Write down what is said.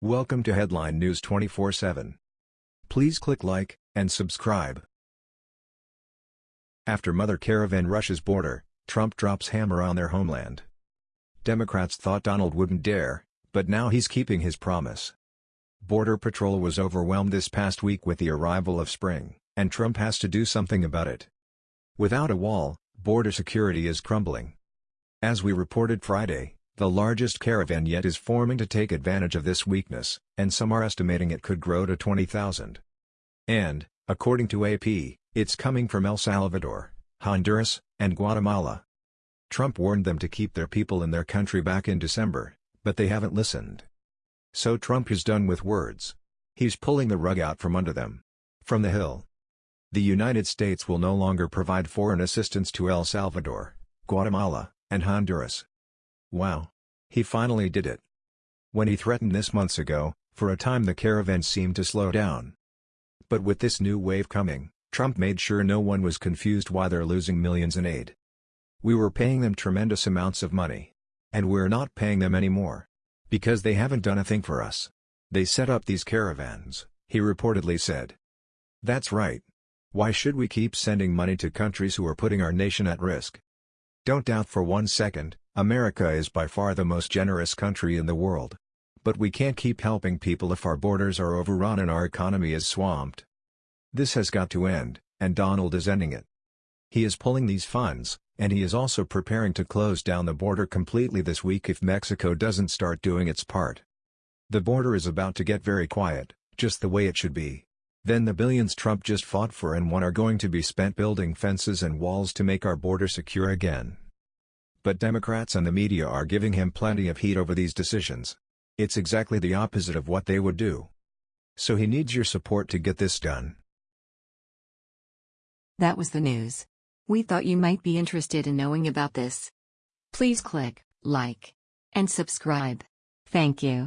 Welcome to Headline News 24/7. Please click like and subscribe. After Mother Caravan rushes border, Trump drops hammer on their homeland. Democrats thought Donald wouldn't dare, but now he's keeping his promise. Border Patrol was overwhelmed this past week with the arrival of spring, and Trump has to do something about it. Without a wall, border security is crumbling. As we reported Friday, the largest caravan yet is forming to take advantage of this weakness, and some are estimating it could grow to 20,000. And, according to AP, it's coming from El Salvador, Honduras, and Guatemala. Trump warned them to keep their people in their country back in December, but they haven't listened. So Trump is done with words. He's pulling the rug out from under them. From the Hill. The United States will no longer provide foreign assistance to El Salvador, Guatemala, and Honduras. Wow. He finally did it. When he threatened this months ago, for a time the caravan seemed to slow down. But with this new wave coming, Trump made sure no one was confused why they're losing millions in aid. We were paying them tremendous amounts of money. And we're not paying them anymore. Because they haven't done a thing for us. They set up these caravans, he reportedly said. That's right. Why should we keep sending money to countries who are putting our nation at risk? Don't doubt for one second, America is by far the most generous country in the world. But we can't keep helping people if our borders are overrun and our economy is swamped. This has got to end, and Donald is ending it. He is pulling these funds, and he is also preparing to close down the border completely this week if Mexico doesn't start doing its part. The border is about to get very quiet, just the way it should be. Then the billions Trump just fought for and won are going to be spent building fences and walls to make our border secure again. But Democrats and the media are giving him plenty of heat over these decisions. It's exactly the opposite of what they would do. So he needs your support to get this done. That was the news. We thought you might be interested in knowing about this. Please click like and subscribe. Thank you.